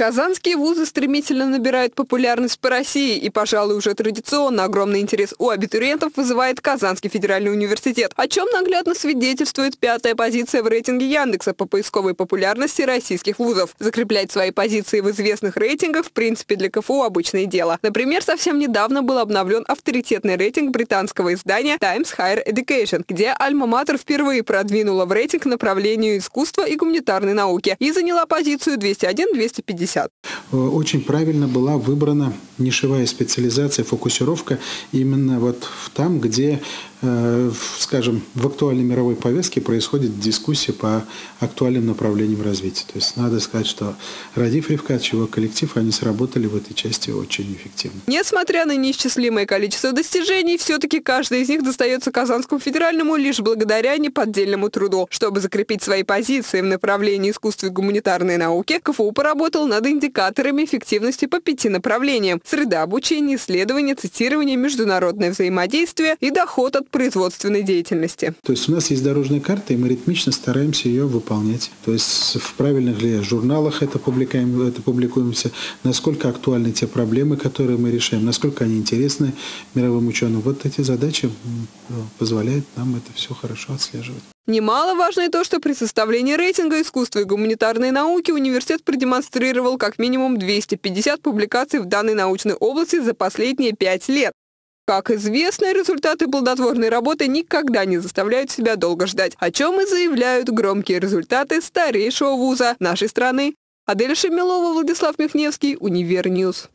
Казанские вузы стремительно набирают популярность по России, и, пожалуй, уже традиционно огромный интерес у абитуриентов вызывает Казанский федеральный университет, о чем наглядно свидетельствует пятая позиция в рейтинге Яндекса по поисковой популярности российских вузов. Закреплять свои позиции в известных рейтингах, в принципе, для КФУ обычное дело. Например, совсем недавно был обновлен авторитетный рейтинг британского издания Times Higher Education, где Альма-Матер впервые продвинула в рейтинг направлению искусства и гуманитарной науки и заняла позицию 201-250. 50. Очень правильно была выбрана нишевая специализация, фокусировка именно вот там, где Э, скажем, в актуальной мировой повестке происходит дискуссия по актуальным направлениям развития. То есть надо сказать, что Радив Ревкач, его коллектив, они сработали в этой части очень эффективно. Несмотря на неисчислимое количество достижений, все-таки каждый из них достается Казанскому федеральному лишь благодаря неподдельному труду. Чтобы закрепить свои позиции в направлении искусства и гуманитарной науки, КФУ поработал над индикаторами эффективности по пяти направлениям – среда обучения, исследования, цитирование, международное взаимодействие и доход от производственной деятельности. То есть у нас есть дорожная карта, и мы ритмично стараемся ее выполнять. То есть в правильных ли журналах это публикуем, это публикуемся, насколько актуальны те проблемы, которые мы решаем, насколько они интересны мировым ученым. Вот эти задачи позволяют нам это все хорошо отслеживать. Немаловажно и то, что при составлении рейтинга искусства и гуманитарной науки университет продемонстрировал как минимум 250 публикаций в данной научной области за последние пять лет. Как известно, результаты плодотворной работы никогда не заставляют себя долго ждать, о чем и заявляют громкие результаты старейшего вуза нашей страны. Адель Шемилова, Владислав Михневский, Univer News.